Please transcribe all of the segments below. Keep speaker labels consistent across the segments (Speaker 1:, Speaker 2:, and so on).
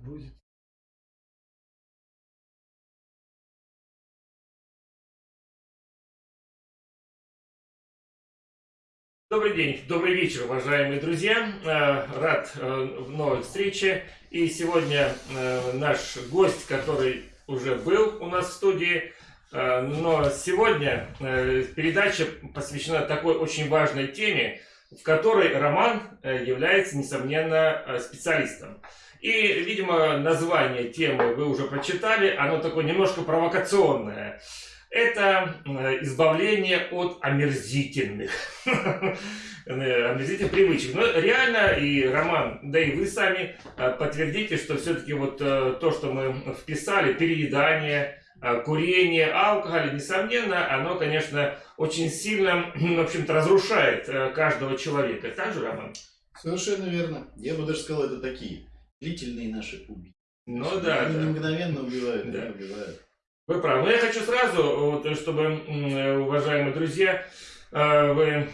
Speaker 1: будет. Добрый день, добрый вечер, уважаемые друзья. Э, рад э, новой встрече. И сегодня э, наш гость, который уже был у нас в студии, но сегодня передача посвящена такой очень важной теме, в которой Роман является, несомненно, специалистом. И, видимо, название темы вы уже прочитали, оно такое немножко провокационное. Это избавление от омерзительных, омерзительных привычек. Но реально, и Роман, да и вы сами э, подтвердите, что все-таки вот э, то, что мы вписали, переедание, э, курение, алкоголь, несомненно, оно, конечно, очень сильно, в общем-то, разрушает каждого человека. Так же, Роман?
Speaker 2: Совершенно верно. Я бы даже сказал, это такие длительные наши убийства.
Speaker 1: Ну да.
Speaker 2: Они
Speaker 1: да.
Speaker 2: не мгновенно убивают, да. убивают.
Speaker 1: Вы правы. Но я хочу сразу, вот, чтобы, уважаемые друзья, э, вы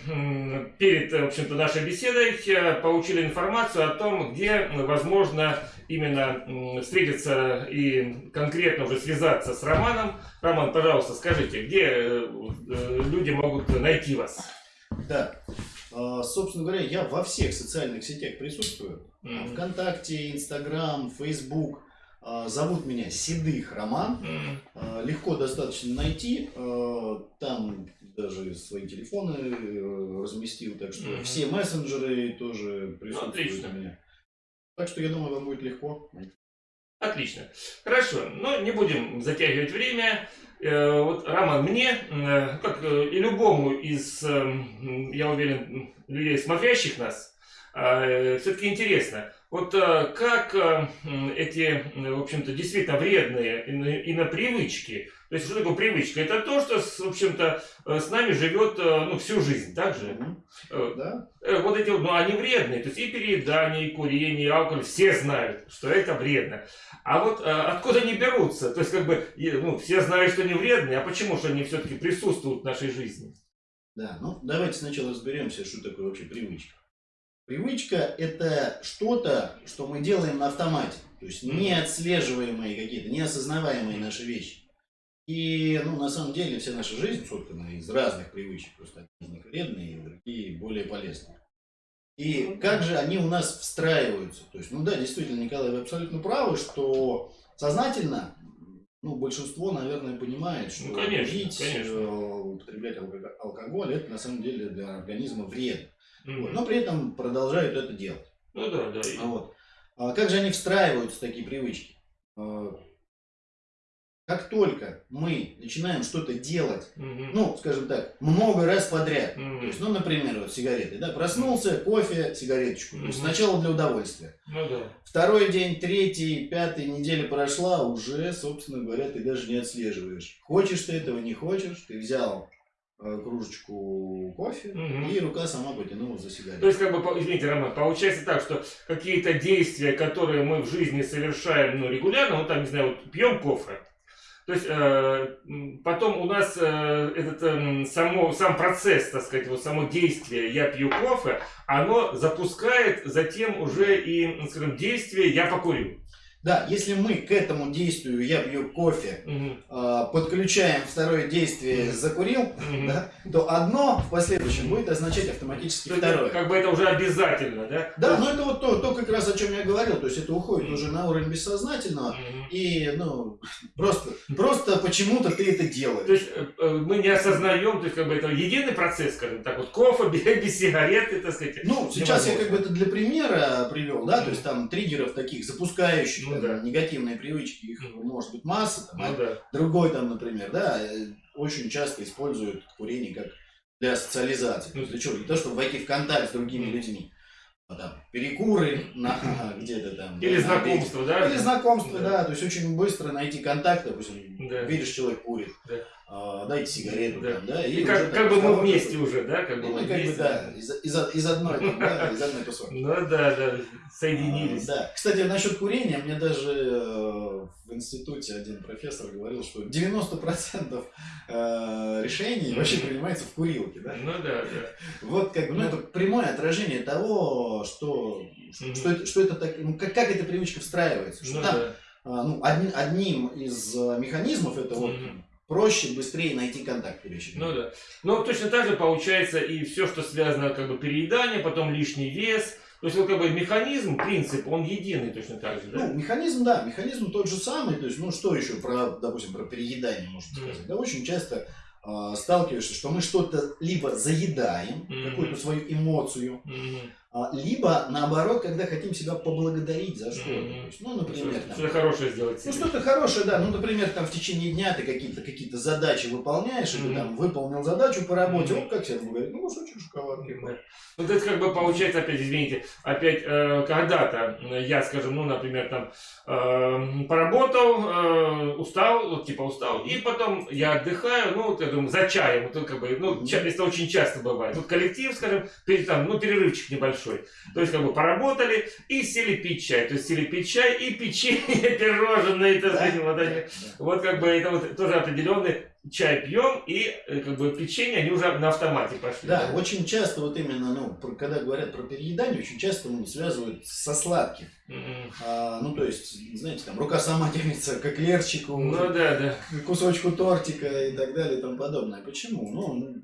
Speaker 1: перед, в общем-то, нашей беседой э, получили информацию о том, где возможно именно встретиться и конкретно уже связаться с Романом. Роман, пожалуйста, скажите, где э, люди могут найти вас?
Speaker 2: Да. А, собственно говоря, я во всех социальных сетях присутствую. Mm-hmm. Вконтакте, Инстаграм, Фейсбук. А, зовут меня Седых Роман. Mm. Легко достаточно найти. Там даже свои телефоны э, разместил. Так что mm. все мессенджеры тоже присутствуют Отлично. у меня. Так что я думаю, вам будет легко.
Speaker 1: Отлично. Хорошо. Но не будем затягивать время. Э, вот, Роман, мне, э, как и любому из, я уверен, людей, смотрящих нас, все-таки интересно, вот э, как э, эти, в общем-то, действительно вредные инопривычки, то есть что такое привычка? Это то, что, в общем-то, э, с нами живет ну, всю жизнь, так же?
Speaker 2: Mm-hmm. Да.
Speaker 1: Вот эти, ну, они вредные, то есть и переедание, и курение, и алкоголь, все знают, что это вредно. А вот откуда они берутся? То есть, как бы, ну, все знают, что они вредные, а почему же они все-таки присутствуют в нашей жизни?
Speaker 2: Да, ну, давайте сначала разберемся, что такое вообще привычка. Привычка – это что-то, что мы делаем на автомате. То есть неотслеживаемые какие-то, неосознаваемые наши вещи. И, ну, на самом деле, вся наша жизнь соткана из разных привычек. Просто одни из них вредные, другие более полезные. И как же они у нас встраиваются? То есть, ну да, действительно, Николай, вы абсолютно правы, что сознательно, ну, большинство, наверное, понимает, что
Speaker 1: ну, конечно,
Speaker 2: пить,
Speaker 1: конечно.
Speaker 2: Э, употреблять алкоголь, это на самом деле для организма вредно. Mm-hmm. Но при этом продолжают это делать.
Speaker 1: Ну да, да.
Speaker 2: Вот. А как же они встраиваются, такие привычки? А, как только мы начинаем что-то делать, mm-hmm. ну, скажем так, много раз подряд, mm-hmm. то есть, ну, например, вот сигареты, да, проснулся, кофе, сигареточку, mm-hmm. то есть сначала для удовольствия.
Speaker 1: Ну да.
Speaker 2: Второй день, третий, пятый, неделя прошла, уже, собственно говоря, ты даже не отслеживаешь. Хочешь ты этого, не хочешь, ты взял кружечку кофе, угу. и рука сама потянула за сигарету.
Speaker 1: То есть, как бы, извините, Роман, получается так, что какие-то действия, которые мы в жизни совершаем ну, регулярно, ну там, не знаю, вот пьем кофе, то есть э, потом у нас э, этот э, само, сам процесс, так сказать, вот само действие «я пью кофе», оно запускает затем уже и, скажем, действие «я покурю».
Speaker 2: Да, если мы к этому действию я пью кофе, угу. подключаем второе действие закурил, угу. да, то одно в последующем будет означать автоматически то второе.
Speaker 1: Как бы это уже обязательно, да?
Speaker 2: Да, но это вот то, то как раз о чем я говорил, то есть это уходит уже на уровень бессознательного и ну просто просто почему-то ты это делаешь.
Speaker 1: То есть э, э, мы не осознаем, то есть как бы это единый процесс, скажем так, вот кофе без сигареты, так сказать.
Speaker 2: Ну сейчас я как бы это для примера привел, да, то есть там триггеров таких запускающих ну, да. негативные привычки, их может быть масса. Там,
Speaker 1: ну, а да.
Speaker 2: Другой там, например, да, э, очень часто используют курение как для социализации. Ну, для чего? Для того, чтобы войти в контакт с другими людьми. А там, перекуры на где-то там.
Speaker 1: Или да, знакомство, да?
Speaker 2: Или знакомство, да. да. То есть очень быстро найти контакт, допустим,
Speaker 1: Да.
Speaker 2: видишь, человек курит,
Speaker 1: Да.
Speaker 2: а, дайте сигарету,
Speaker 1: Да.
Speaker 2: там, да,
Speaker 1: И
Speaker 2: уже
Speaker 1: как,
Speaker 2: там
Speaker 1: как бы мы вместе уже, да? Как бы мы
Speaker 2: как бы, да, из, из, из одной, там, да, из одной тусовки.
Speaker 1: Ну да, да, соединились.
Speaker 2: А, Да. Кстати, насчет курения, мне даже э, институте один профессор говорил, что 90% э, решений вообще принимается в курилке. Да?
Speaker 1: Ну да, да.
Speaker 2: Вот как бы, ну,
Speaker 1: Ну.
Speaker 2: это прямое отражение того, что, что, это, что это так, ну, как, как эта привычка встраивается. Что
Speaker 1: Ну
Speaker 2: там,
Speaker 1: да.
Speaker 2: а, ну, одни- одним из э, механизмов это вот проще, быстрее найти контакт вещи.
Speaker 1: Ну да. Но точно так же получается и все, что связано как бы переедание, потом лишний вес. То есть вот как бы механизм, принцип, он единый точно так же, да?
Speaker 2: Ну, механизм, да, механизм тот же самый. То есть, ну, что еще про, допустим, про переедание можно
Speaker 1: Мгм.
Speaker 2: сказать? Да, очень часто а, сталкиваешься, что мы что-то либо заедаем,
Speaker 1: Мгм.
Speaker 2: какую-то свою эмоцию,
Speaker 1: Мгм.
Speaker 2: а, либо наоборот, когда хотим себя поблагодарить за что-то. То есть, ну, например,
Speaker 1: Что- Что-то хорошее сделать
Speaker 2: Ну,
Speaker 1: себе.
Speaker 2: что-то хорошее, да. Ну, например, там в течение дня ты какие-то какие задачи выполняешь, и ты
Speaker 1: Мгм.
Speaker 2: там выполнил задачу по работе,
Speaker 1: Мгм.
Speaker 2: оп, как себе говорит, ну, кусочек шоколадки.
Speaker 1: Да. Ну, то есть, как бы получается, опять, извините, опять, э, когда-то я, скажем, ну, например, там, э, поработал, э, устал, вот, типа, устал, и потом я отдыхаю, ну, вот, я думаю, за чаем, вот, как бы, ну,
Speaker 2: Мгм.
Speaker 1: ча- это очень часто бывает. Вот коллектив, скажем, перед, там, ну, перерывчик небольшой, то есть, как бы, поработали и сели пить чай, то есть, сели пить чай и печенье, пирожные, так сказать, вот они, вот как бы это вот тоже определенный чай пьем, и э, как бы печенье, они уже на автомате пошли.
Speaker 2: Да, очень часто вот именно, ну, когда говорят про переедание, очень часто ну, связывают со сладким. А, ну, то есть, знаете, там, рука сама тянется к эклерчику,
Speaker 1: Ну да, да.
Speaker 2: к кусочку тортика и так далее и тому подобное. Почему? Ну,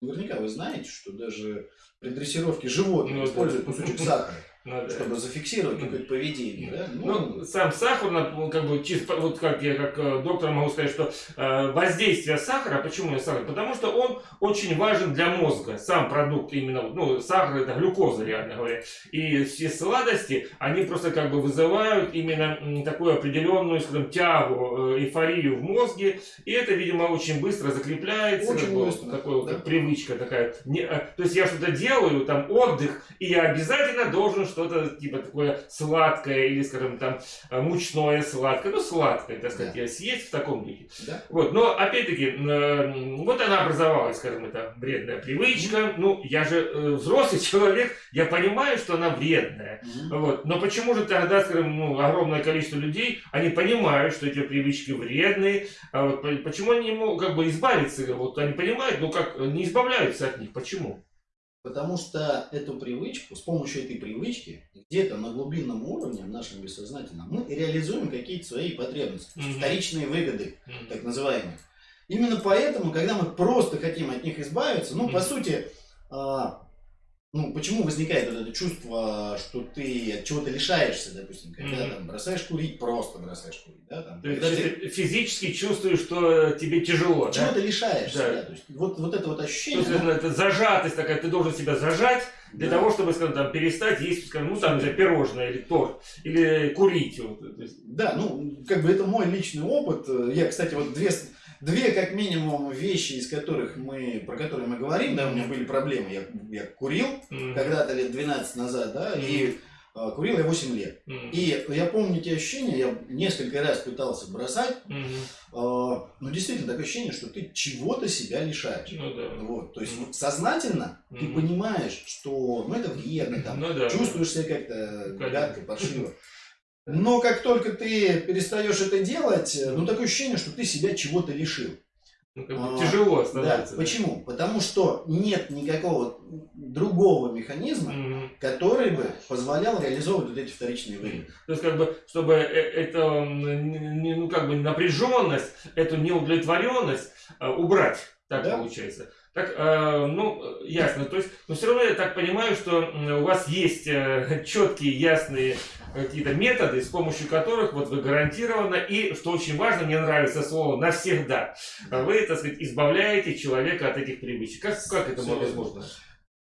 Speaker 2: наверняка вы знаете, что даже при дрессировке животных
Speaker 1: Ну,
Speaker 2: используют кусочек сахара,
Speaker 1: Ну, да.
Speaker 2: чтобы зафиксировать какое-то поведение. Да?
Speaker 1: Ну, сам сахар, ну, как бы, чисто, вот как я как э, доктор могу сказать, что э, воздействие сахара, почему я сахар? Потому что он очень важен для мозга, сам продукт именно, вот, ну, сахар это глюкоза, реально говоря. И все сладости, они просто как бы вызывают именно такую определенную, скажем, тягу, э, эйфорию в мозге, и это, видимо, очень быстро закрепляется,
Speaker 2: Очень быстро,
Speaker 1: вот такой вот,
Speaker 2: да.
Speaker 1: как привычка такая. Не, э, то есть я что-то делаю, там отдых, и я обязательно должен что-то типа такое сладкое или, скажем, там э, мучное сладкое, ну сладкое, так сказать,
Speaker 2: Да.
Speaker 1: съесть в таком духе.
Speaker 2: Да?
Speaker 1: Вот, но опять-таки, э, вот она образовалась, скажем, это вредная привычка. Ну, я же э, взрослый человек, я понимаю, что она вредная.
Speaker 2: Мгм.
Speaker 1: Вот. Но почему же тогда, скажем, ну, огромное количество людей, они понимают, что эти привычки вредные, а вот по- почему они не могут как бы избавиться, вот они понимают, но как не избавляются от них, почему?
Speaker 2: Потому что эту привычку, с помощью этой привычки, где-то на глубинном уровне, в нашем бессознательном, мы реализуем какие-то свои потребности,
Speaker 1: Мгм.
Speaker 2: вторичные выгоды,
Speaker 1: М.
Speaker 2: так называемые. Именно поэтому, когда мы просто хотим от них избавиться, ну, по
Speaker 1: Мгм.
Speaker 2: сути, а, ну, почему возникает вот это чувство, что ты от чего-то лишаешься, допустим, когда
Speaker 1: Мгм.
Speaker 2: там бросаешь курить, просто бросаешь курить, да, там,
Speaker 1: То есть
Speaker 2: ты
Speaker 1: чисто физически чувствуешь, что тебе тяжело, да?
Speaker 2: чего-то лишаешься,
Speaker 1: Да.
Speaker 2: да, то есть вот, вот это вот
Speaker 1: То
Speaker 2: ощущение,
Speaker 1: есть
Speaker 2: оно-
Speaker 1: это, зажатость такая, ты должен себя зажать для
Speaker 2: да.
Speaker 1: того, чтобы, скажем, там, перестать есть, скажем, ну, там, не знаю, пирожное или торт, или курить. Вот, то есть,
Speaker 2: Да, ну, как бы это мой личный опыт. Я, кстати, вот две, две как минимум вещи, из которых мы, про которые мы говорим, да, у меня были проблемы. Я, я курил
Speaker 1: м,
Speaker 2: когда-то лет 12 назад, да, и а, курил я 8 лет.
Speaker 1: м,
Speaker 2: И я помню те ощущения, я несколько раз пытался бросать,
Speaker 1: м,
Speaker 2: а, но действительно такое ощущение, что ты чего-то себя лишаешь.
Speaker 1: Ну да.
Speaker 2: Вот, то есть вот сознательно ты
Speaker 1: Мгм.
Speaker 2: понимаешь, что ну, это вредно, там,
Speaker 1: Ну да.
Speaker 2: чувствуешь себя как-то гадко, паршиво. Но как только ты перестаешь это делать, э, ну такое ощущение, что ты себя чего-то лишил.
Speaker 1: Ну, как бы
Speaker 2: А,
Speaker 1: тяжело
Speaker 2: Да.
Speaker 1: становится.
Speaker 2: Почему? Потому что нет никакого другого механизма,
Speaker 1: Мгм.
Speaker 2: который бы позволял реализовывать вот эти вторичные выгоды.
Speaker 1: То есть, как бы, чтобы э- это, ну, как бы, напряженность, эту неудовлетворенность э, убрать, так
Speaker 2: Да.
Speaker 1: получается. Так, э, ну, э, ясно. То есть, но все равно я так понимаю, что у вас есть э, четкие, ясные какие-то методы, с помощью которых вот вы гарантированно и, что очень важно, мне нравится слово, навсегда, вы, так сказать, избавляете человека от этих привычек. Как, как это возможно?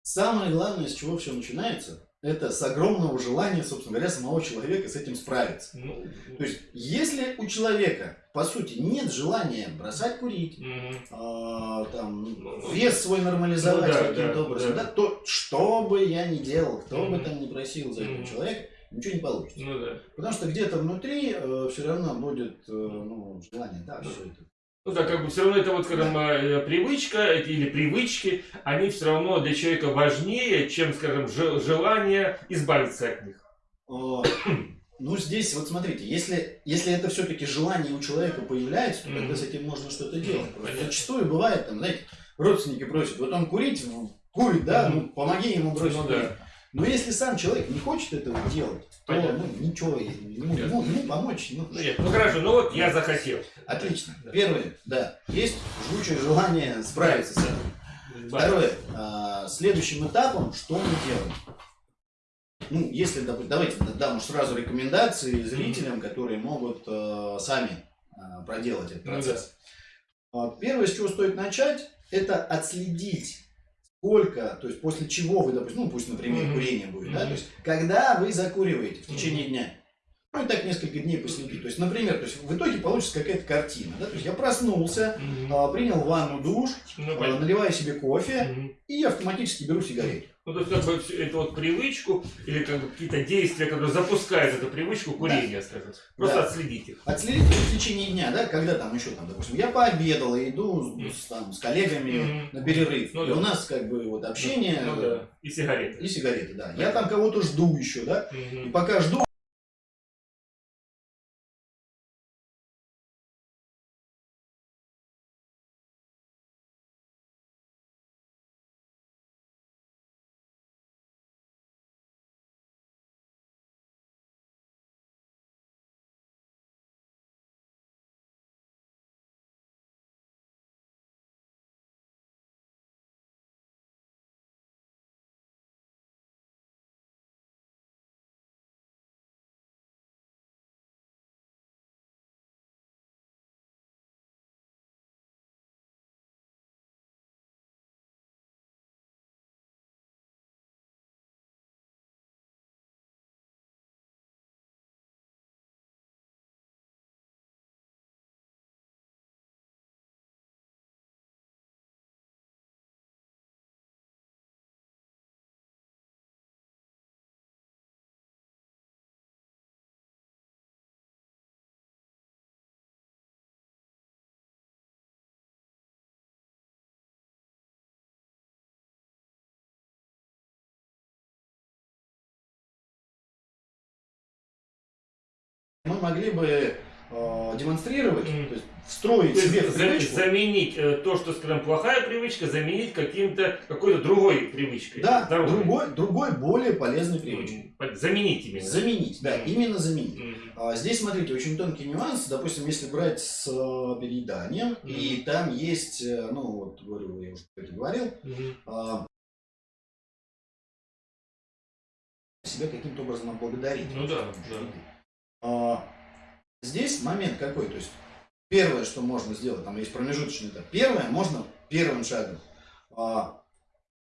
Speaker 2: Самое главное, с чего все начинается, это с огромного желания, собственно говоря, самого человека с этим справиться.
Speaker 1: Ну,
Speaker 2: То есть, если у человека, по сути, нет желания бросать курить,
Speaker 1: м,
Speaker 2: а, там,
Speaker 1: Ну,
Speaker 2: вес свой нормализовать
Speaker 1: ну да,
Speaker 2: каким-то
Speaker 1: да,
Speaker 2: образом,
Speaker 1: да.
Speaker 2: да. то что бы я ни делал, кто бы
Speaker 1: Мгм.
Speaker 2: там ни просил за этого
Speaker 1: Мгм.
Speaker 2: человека, ничего не получится.
Speaker 1: Ну да.
Speaker 2: Потому что где-то внутри все равно будет э, ну, желание, да, все это.
Speaker 1: Ну да, как бы все равно это вот, скажем, э, привычка эти- или привычки, они все равно для человека важнее, чем, скажем, же- желание избавиться от них.
Speaker 2: О, Ну, здесь, вот смотрите, если, если это все-таки желание у человека появляется, то тогда
Speaker 1: Мгм.
Speaker 2: с этим можно что-то делать.
Speaker 1: Понятно.
Speaker 2: зачастую бывает, там, знаете, родственники просят, вот он курить, ну, курит, да, ну, помоги ему бросить
Speaker 1: Ну
Speaker 2: курить.
Speaker 1: да.
Speaker 2: Но если сам человек не хочет этого делать, то
Speaker 1: Понятно.
Speaker 2: ну, ничего, ему, ему, ему помочь, ну,
Speaker 1: Ну, нет, ну хорошо, ну вот я захотел.
Speaker 2: отлично.
Speaker 1: Да.
Speaker 2: Первое, да, есть жгучее желание справиться с этим. Второе, а, следующим этапом, что мы делаем? Ну, если, давайте дам уж сразу рекомендации зрителям, которые могут э, сами э, проделать этот
Speaker 1: Ну
Speaker 2: процесс. А, Первое, с чего стоит начать, это отследить, сколько, то есть после чего вы, допустим, ну пусть, например,
Speaker 1: Мгм.
Speaker 2: курение будет, да,
Speaker 1: Мгм.
Speaker 2: то есть когда вы закуриваете в течение дня. Ну и так несколько дней последить. То есть, например, то есть в итоге получится какая-то картина. Да? То есть я проснулся,
Speaker 1: Мгм.
Speaker 2: а, принял ванну, душ, а,
Speaker 1: понятно.
Speaker 2: наливаю себе кофе,
Speaker 1: Мгм.
Speaker 2: и автоматически беру сигарету.
Speaker 1: Ну, то есть, как бы, это вот привычку или как бы какие-то действия, которые запускают эту привычку курения, скажем. Просто
Speaker 2: Да.
Speaker 1: отследить их.
Speaker 2: Отследить в течение дня, да, когда там еще там, допустим, я пообедал и иду с, там, с коллегами
Speaker 1: Мгм.
Speaker 2: на перерыв.
Speaker 1: Ну
Speaker 2: и
Speaker 1: да.
Speaker 2: у нас как бы вот общение
Speaker 1: Ну да. И сигареты.
Speaker 2: и сигареты, да. Я там кого-то жду еще, да. И
Speaker 1: Мгм.
Speaker 2: пока жду, мы могли бы э, демонстрировать,
Speaker 1: Мгм.
Speaker 2: то есть встроить
Speaker 1: То есть
Speaker 2: себе
Speaker 1: за-
Speaker 2: привычку.
Speaker 1: заменить э, то, что, скажем, плохая привычка, заменить каким-то какой-то другой привычкой.
Speaker 2: Да,
Speaker 1: здоровой.
Speaker 2: другой, другой, более полезной привычкой.
Speaker 1: М, Заменить именно.
Speaker 2: Заменить, да,
Speaker 1: Мгм.
Speaker 2: именно заменить.
Speaker 1: Мгм.
Speaker 2: А, Здесь, смотрите, очень тонкий нюанс. Допустим, если брать с э, перееданием, и там есть, э, ну, вот, говорю, я уже это говорил,
Speaker 1: Мгм.
Speaker 2: а, себя каким-то образом отблагодарить.
Speaker 1: Ну да, да.
Speaker 2: А, Здесь момент какой, то есть первое, что можно сделать, там есть промежуточный этап. Первое, можно первым шагом а,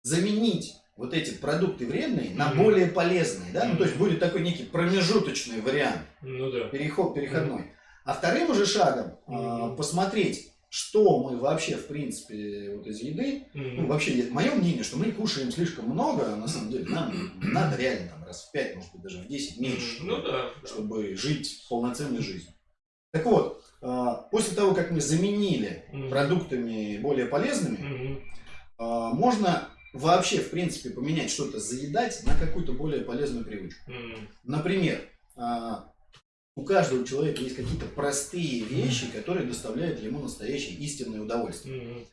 Speaker 2: заменить вот эти продукты вредные на
Speaker 1: Мгм.
Speaker 2: более полезные, да, ну то есть будет такой некий промежуточный вариант,
Speaker 1: Ну да.
Speaker 2: переход переходной. А вторым уже шагом а,
Speaker 1: Мгм.
Speaker 2: посмотреть, что мы вообще в принципе вот из еды ну,
Speaker 1: Мгм.
Speaker 2: вообще, мое мнение, что мы кушаем слишком много, на самом деле, нам надо реально там раз в 5, может быть, даже в 10 меньше,
Speaker 1: Ну да.
Speaker 2: чтобы жить полноценной жизнью. Так вот, а, после того, как мы заменили продуктами более полезными, а, можно вообще, в принципе, поменять что-то, заедать на какую-то более полезную привычку. Например, а, у каждого человека есть какие-то простые вещи, которые доставляют ему настоящее истинное удовольствие.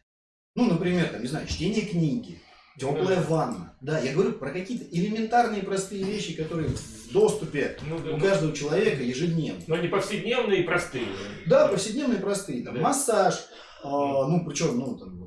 Speaker 2: Ну, например, там, не знаю, чтение книги, теплая ванна. Да, я говорю про какие-то элементарные простые вещи, которые в доступе
Speaker 1: Ну да.
Speaker 2: у каждого человека ежедневно.
Speaker 1: Но они повседневные и простые.
Speaker 2: Да, повседневные простые. Там,
Speaker 1: Да.
Speaker 2: Массаж, а, ну, причем, ну, там,
Speaker 1: Ну,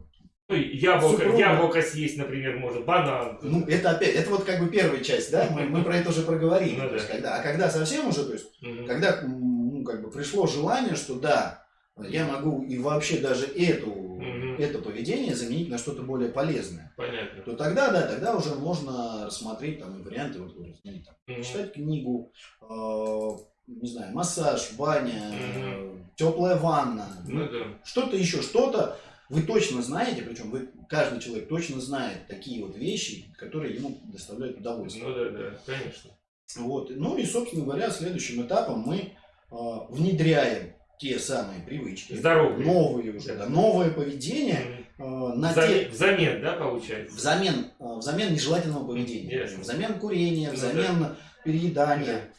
Speaker 1: яблоко,
Speaker 2: Супруга.
Speaker 1: яблоко съесть, например, можно, банан.
Speaker 2: ну, это опять, это вот как бы первая часть, да, мы, мы про это уже проговорили.
Speaker 1: Ну
Speaker 2: То есть,
Speaker 1: да.
Speaker 2: когда, а когда совсем уже, то есть,
Speaker 1: Мгм.
Speaker 2: когда, ну, как бы пришло желание, что да, я могу и вообще даже эту,
Speaker 1: Мгм.
Speaker 2: это поведение заменить на что-то более полезное.
Speaker 1: Понятно.
Speaker 2: то тогда, да, тогда уже можно рассмотреть там варианты, вот там,
Speaker 1: Мгм.
Speaker 2: читать книгу, э, не знаю, массаж, баня,
Speaker 1: Мгм.
Speaker 2: теплая ванна,
Speaker 1: Ну
Speaker 2: ну,
Speaker 1: да.
Speaker 2: что-то еще, что-то. Вы точно знаете, причем вы, каждый человек точно знает такие вот вещи, которые ему доставляют удовольствие.
Speaker 1: Ну да, да, конечно.
Speaker 2: Вот. Ну и, собственно говоря, следующим этапом мы а, внедряем те самые привычки,
Speaker 1: Здоровые.
Speaker 2: новые уже, да, новое поведение а, на
Speaker 1: Взамен,
Speaker 2: те,
Speaker 1: взамен, да, получается?
Speaker 2: взамен, а, взамен нежелательного поведения,
Speaker 1: Ясно.
Speaker 2: взамен курения,
Speaker 1: Ну
Speaker 2: взамен переедания.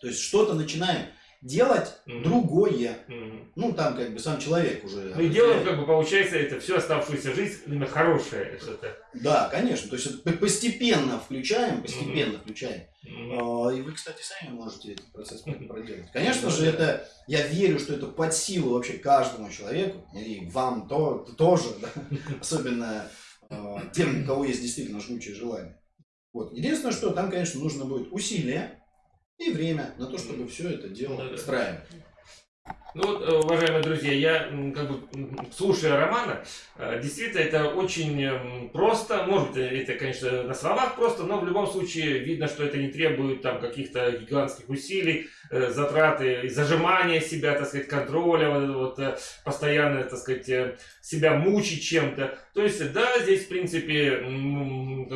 Speaker 2: То есть что-то начинаем делать
Speaker 1: Мгм.
Speaker 2: другое.
Speaker 1: Мгм.
Speaker 2: Ну, там как бы сам человек уже...
Speaker 1: Ну и делаем, как бы, получается, это всю оставшуюся жизнь именно хорошее что-то.
Speaker 2: Да, конечно. То есть постепенно включаем, постепенно включаем.
Speaker 1: Мгм.
Speaker 2: А, И вы, кстати, сами можете этот процесс проделать. Конечно
Speaker 1: Ну
Speaker 2: же, это я верю, что это под силу вообще каждому человеку, и вам то, тоже, да, особенно а, тем, у кого есть действительно жгучее желание. Вот. Единственное, что там, конечно, нужно будет усилие и время на то, чтобы все это дело
Speaker 1: да.
Speaker 2: устраивать.
Speaker 1: Ну вот, э, уважаемые друзья, я как бы слушая Романа, э, действительно это очень м, просто, может быть это, конечно, на словах просто, но в любом случае видно, что это не требует там каких-то гигантских усилий, э, затраты, зажимания себя, так сказать, контроля, вот, вот э, постоянно, так сказать, э, себя мучить чем-то. То есть, да, здесь, в принципе,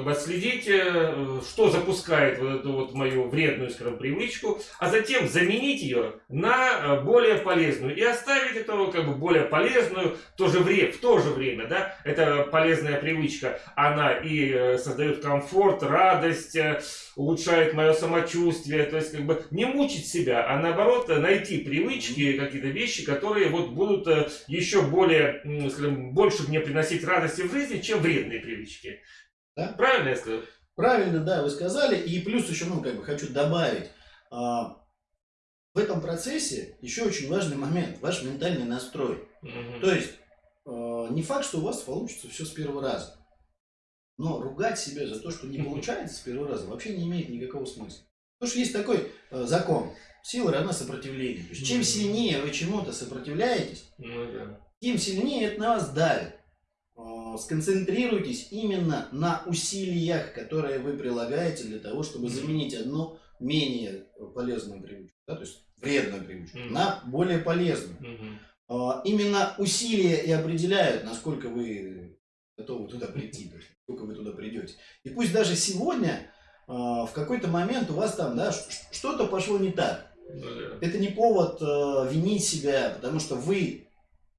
Speaker 1: отследить, э, что запускает вот эту вот мою вредную, скажем, привычку, а затем заменить ее на э, более полезную и оставить эту как бы более полезную в то же время, в то же время, да, это полезная привычка, она и э, создает комфорт, радость, э, улучшает мое самочувствие, то есть как бы не мучить себя, а наоборот э, найти привычки, какие-то вещи, которые вот будут э, еще более, скажем, больше мне приносить радости в жизни, чем вредные привычки.
Speaker 2: Да.
Speaker 1: Правильно я сказал?
Speaker 2: Правильно, да, вы сказали. И плюс еще, ну, как бы хочу добавить. а, в этом процессе еще очень важный момент, ваш ментальный настрой.
Speaker 1: Мгм.
Speaker 2: То есть, э, не факт, что у вас получится все с первого раза. Но ругать себя за то, что не получается с первого раза, вообще не имеет никакого смысла. Потому что есть такой э, закон. Сила равна сопротивлению. То есть, чем сильнее вы чему-то сопротивляетесь,
Speaker 1: Ну да.
Speaker 2: тем сильнее это на вас давит. Э, Сконцентрируйтесь именно на усилиях, которые вы прилагаете для того, чтобы заменить одну менее полезную привычку, да, то есть вредную привычку,
Speaker 1: Мгм.
Speaker 2: на более полезную.
Speaker 1: Мгм.
Speaker 2: А, Именно усилия и определяют, насколько вы готовы туда прийти, насколько вы туда придете. И пусть даже сегодня в какой-то момент у вас там да, что-то пошло не так.
Speaker 1: Ну да.
Speaker 2: Это не повод э, винить себя, потому что вы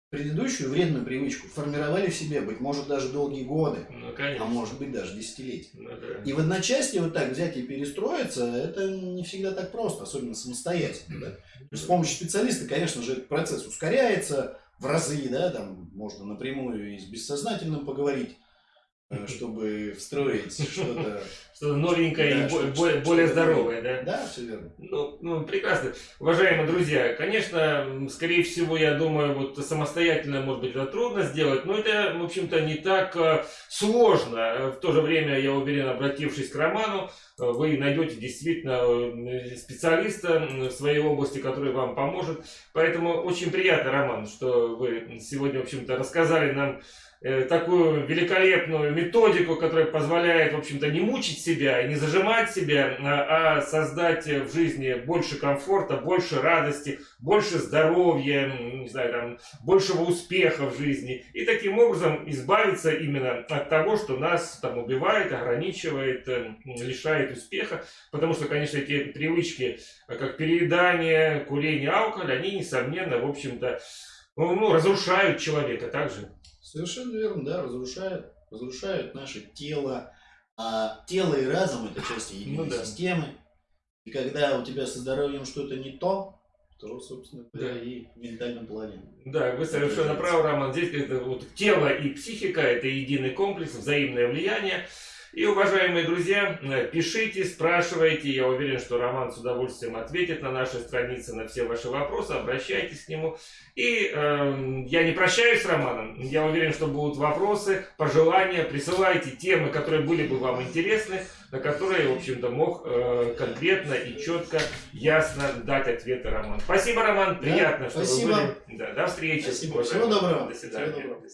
Speaker 2: предыдущую вредную привычку формировали в себе, быть может, даже долгие годы,
Speaker 1: Ну,
Speaker 2: а может быть, даже десятилетия.
Speaker 1: Ну да.
Speaker 2: И в одночасье вот так взять и перестроиться, это не всегда так просто, особенно самостоятельно. Да? Есть с помощью специалиста, конечно же, этот процесс ускоряется в разы, да, там можно напрямую и с бессознательным поговорить, чтобы встроить что-то.
Speaker 1: Что-то новенькое
Speaker 2: Да,
Speaker 1: и более
Speaker 2: что-то
Speaker 1: здоровое, да?
Speaker 2: Да, все верно.
Speaker 1: Ну, ну, прекрасно. Уважаемые друзья, конечно, скорее всего, я думаю, вот самостоятельно, может быть, это трудно сделать, но это, в общем-то, не так э, сложно. Э, В то же время, я уверен, обратившись к Роману, э, вы найдете действительно э, специалиста в своей области, который вам поможет. Поэтому очень приятно, Роман, что вы сегодня, в общем-то, рассказали нам э, такую великолепную методику, которая позволяет, в общем-то, не мучить себя и не зажимать себя, а, а создать в жизни больше комфорта, больше радости, больше здоровья, не знаю, там, большего успеха в жизни. И таким образом избавиться именно от того, что нас там убивает, ограничивает, э, лишает успеха. Потому что, конечно, эти привычки, э, как переедание, курение, алкоголь, они, несомненно, в общем-то, ну, разрушают человека также.
Speaker 2: Совершенно верно, да, разрушают, разрушают наше тело. А тело и разум это части единой
Speaker 1: Ну да.
Speaker 2: системы. И когда у тебя со здоровьем что-то не то, то, собственно говоря,
Speaker 1: Да.
Speaker 2: и в ментальном плане.
Speaker 1: Да, вы совершенно правы, Роман. Здесь это вот тело и психика – это единый комплекс, взаимное влияние. И, уважаемые друзья, э, пишите, спрашивайте. Я уверен, что Роман с удовольствием ответит на нашей странице на все ваши вопросы. Обращайтесь к нему. И эм, я не прощаюсь с Романом. Я уверен, что будут вопросы, пожелания. Присылайте темы, которые были бы вам интересны, на которые, в общем-то, мог э, конкретно и четко, ясно дать ответы Роман. Спасибо, Роман. Приятно, что
Speaker 2: спасибо.
Speaker 1: вы были. Да, до встречи.
Speaker 2: Спасибо. Всего доброго.
Speaker 1: До свидания.
Speaker 2: Всего доброго.